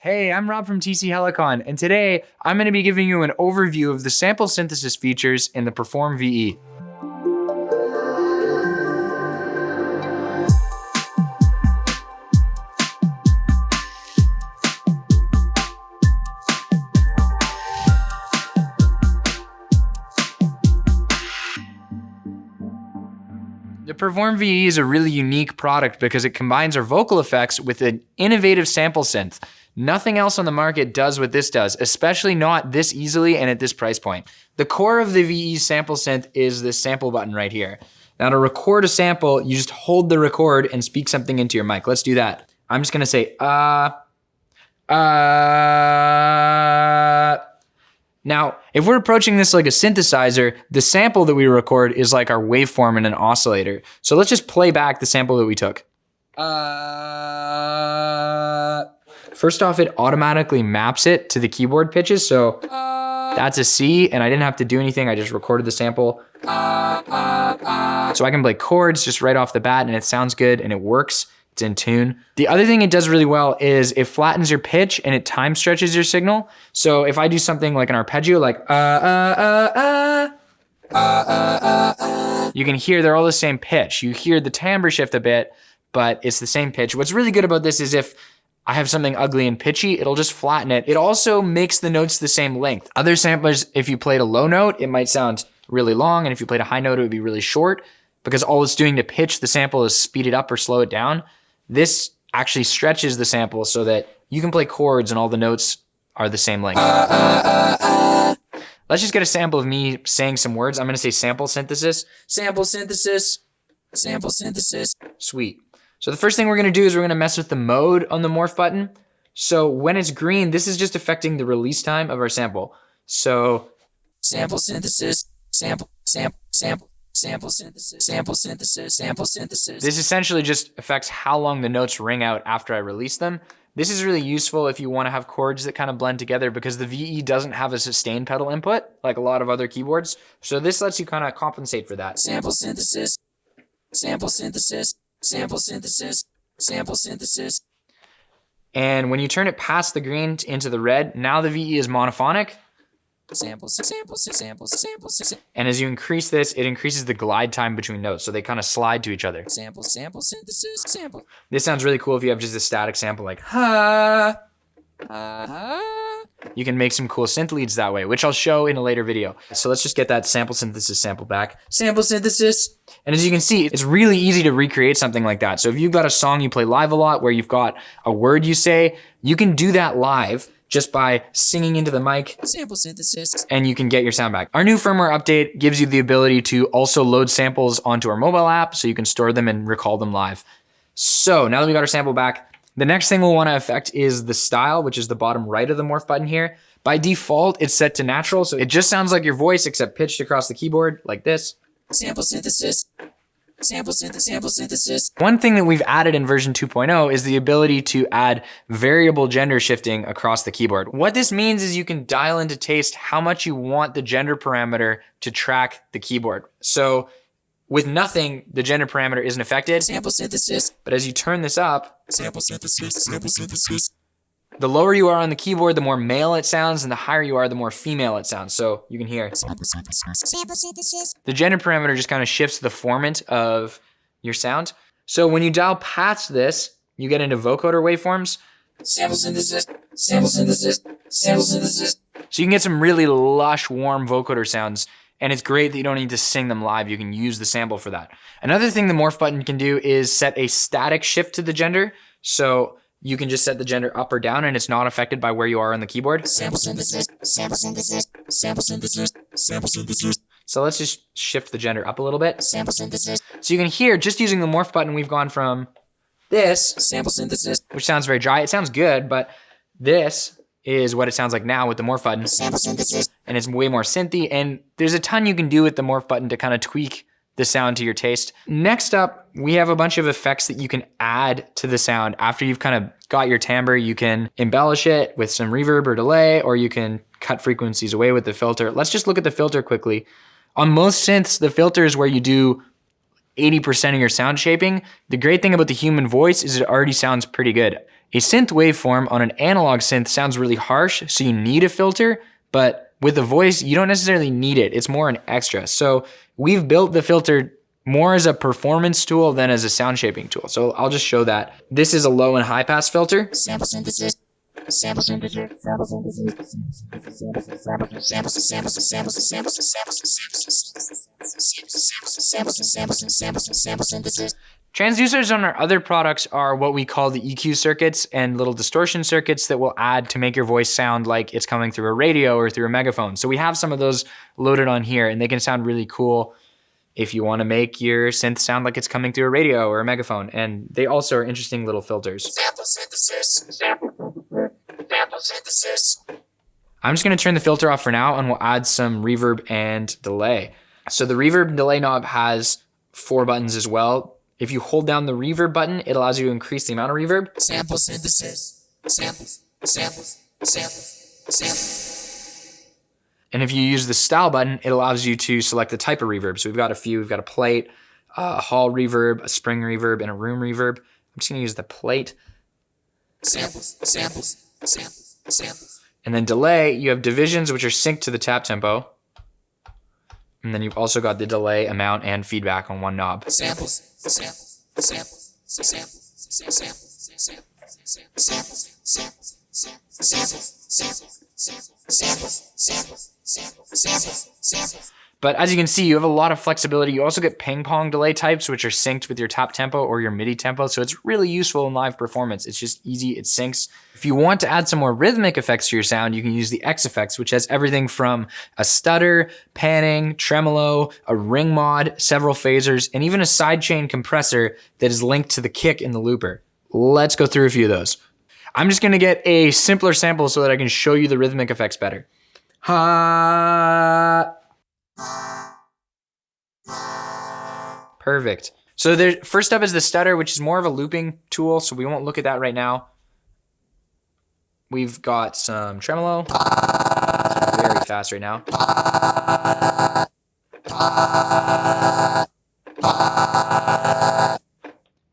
Hey, I'm Rob from TC Helicon, and today I'm going to be giving you an overview of the sample synthesis features in the Perform VE. The Perform VE is a really unique product because it combines our vocal effects with an innovative sample synth. Nothing else on the market does what this does, especially not this easily and at this price point. The core of the VE sample synth is this sample button right here. Now to record a sample, you just hold the record and speak something into your mic. Let's do that. I'm just gonna say, uh, uh, now, if we're approaching this like a synthesizer, the sample that we record is like our waveform in an oscillator. So let's just play back the sample that we took. Uh, first off, it automatically maps it to the keyboard pitches. So that's a C and I didn't have to do anything. I just recorded the sample. So I can play chords just right off the bat and it sounds good and it works it's in tune. The other thing it does really well is it flattens your pitch and it time stretches your signal. So if I do something like an arpeggio, like uh, uh, uh, uh, uh, uh, you can hear they're all the same pitch. You hear the timbre shift a bit, but it's the same pitch. What's really good about this is if I have something ugly and pitchy, it'll just flatten it. It also makes the notes the same length. Other samplers, if you played a low note, it might sound really long, and if you played a high note, it would be really short because all it's doing to pitch the sample is speed it up or slow it down. This actually stretches the sample so that you can play chords and all the notes are the same length. Let's just get a sample of me saying some words. I'm going to say sample synthesis, sample synthesis, sample synthesis. Sweet. So the first thing we're going to do is we're going to mess with the mode on the morph button. So when it's green, this is just affecting the release time of our sample. So sample synthesis, sample, sample, sample, sample synthesis, sample synthesis, sample synthesis. This essentially just affects how long the notes ring out after I release them. This is really useful if you want to have chords that kind of blend together because the VE doesn't have a sustain pedal input like a lot of other keyboards. So this lets you kind of compensate for that. Sample synthesis, sample synthesis, sample synthesis, sample synthesis. And when you turn it past the green into the red, now the VE is monophonic samples, samples, samples, samples. And as you increase this, it increases the glide time between notes. So they kind of slide to each other. Sample, sample, synthesis, sample. This sounds really cool if you have just a static sample like ha. Uh, you can make some cool synth leads that way, which I'll show in a later video. So let's just get that sample synthesis sample back. Sample synthesis. And as you can see, it's really easy to recreate something like that. So if you've got a song you play live a lot where you've got a word you say, you can do that live just by singing into the mic, sample synthesis, and you can get your sound back. Our new firmware update gives you the ability to also load samples onto our mobile app so you can store them and recall them live. So now that we got our sample back, the next thing we'll want to affect is the style, which is the bottom right of the morph button here. By default, it's set to natural, so it just sounds like your voice except pitched across the keyboard like this. Sample synthesis, sample synthesis, sample synthesis. One thing that we've added in version 2.0 is the ability to add variable gender shifting across the keyboard. What this means is you can dial into taste how much you want the gender parameter to track the keyboard. So with nothing, the gender parameter isn't affected. Sample synthesis. But as you turn this up, sample synthesis, sample synthesis, the lower you are on the keyboard, the more male it sounds, and the higher you are, the more female it sounds. So you can hear sample synthesis. The gender parameter just kind of shifts the formant of your sound. So when you dial past this, you get into vocoder waveforms. Sample synthesis, sample synthesis, sample synthesis. So you can get some really lush, warm vocoder sounds. And it's great that you don't need to sing them live. You can use the sample for that. Another thing the morph button can do is set a static shift to the gender. So you can just set the gender up or down and it's not affected by where you are on the keyboard. Sample synthesis, sample synthesis, sample synthesis, sample synthesis. So let's just shift the gender up a little bit. Sample synthesis. So you can hear just using the morph button, we've gone from this sample synthesis, which sounds very dry. It sounds good, but this is what it sounds like now with the morph button. Sample synthesis. And it's way more synthy. And there's a ton you can do with the morph button to kind of tweak the sound to your taste. Next up, we have a bunch of effects that you can add to the sound. After you've kind of got your timbre, you can embellish it with some reverb or delay, or you can cut frequencies away with the filter. Let's just look at the filter quickly. On most synths, the filter is where you do 80% of your sound shaping. The great thing about the human voice is it already sounds pretty good. A synth waveform on an analog synth sounds really harsh, so you need a filter, but with the voice, you don't necessarily need it. It's more an extra. So we've built the filter more as a performance tool than as a sound shaping tool. So I'll just show that. This is a low and high pass filter. Sample synthesis. Transducers on our other products are what we call the EQ circuits and little distortion circuits that will add to make your voice sound like it's coming through a radio or through a megaphone. So we have some of those loaded on here and they can sound really cool if you want to make your synth sound like it's coming through a radio or a megaphone. And they also are interesting little filters. Sample synthesis. Sample synthesis. I'm just going to turn the filter off for now and we'll add some reverb and delay. So the reverb and delay knob has four buttons as well. If you hold down the reverb button, it allows you to increase the amount of reverb. Sample synthesis. Samples. Samples. Samples. Samples. And if you use the style button, it allows you to select the type of reverb. So we've got a few, we've got a plate, a hall reverb, a spring reverb, and a room reverb. I'm just gonna use the plate. Samples, samples, samples, samples. And then delay, you have divisions, which are synced to the tap tempo. And then you've also got the delay amount and feedback on one knob. Samples, samples, samples, samples, samples, samples, samples, samples, samples, samples, samples, samples, samples, samples, samples, samples. But as you can see, you have a lot of flexibility. You also get ping pong delay types, which are synced with your tap tempo or your MIDI tempo. So it's really useful in live performance. It's just easy, it syncs. If you want to add some more rhythmic effects to your sound, you can use the X effects, which has everything from a stutter, panning, tremolo, a ring mod, several phasers, and even a sidechain compressor that is linked to the kick in the looper. Let's go through a few of those. I'm just gonna get a simpler sample so that I can show you the rhythmic effects better. Ha. Perfect. So the first up is the stutter, which is more of a looping tool, so we won't look at that right now. We've got some tremolo. very fast right now.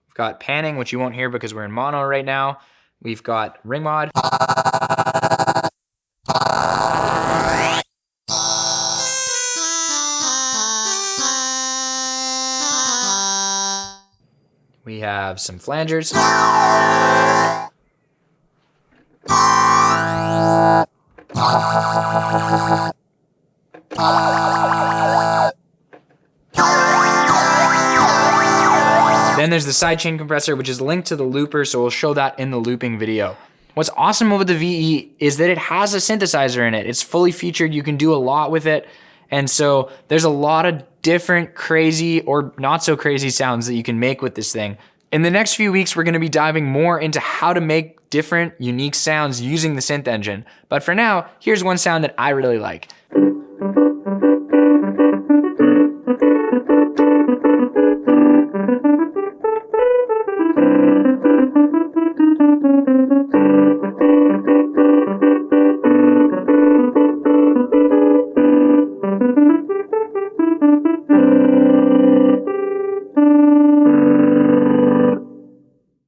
We've got panning, which you won't hear because we're in mono right now. We've got ring mod. We have some flangers. Then there's the sidechain compressor, which is linked to the looper, so we'll show that in the looping video. What's awesome about the VE is that it has a synthesizer in it. It's fully featured. You can do a lot with it. And so there's a lot of different crazy or not so crazy sounds that you can make with this thing. In the next few weeks, we're going to be diving more into how to make different, unique sounds using the synth engine. But for now, here's one sound that I really like.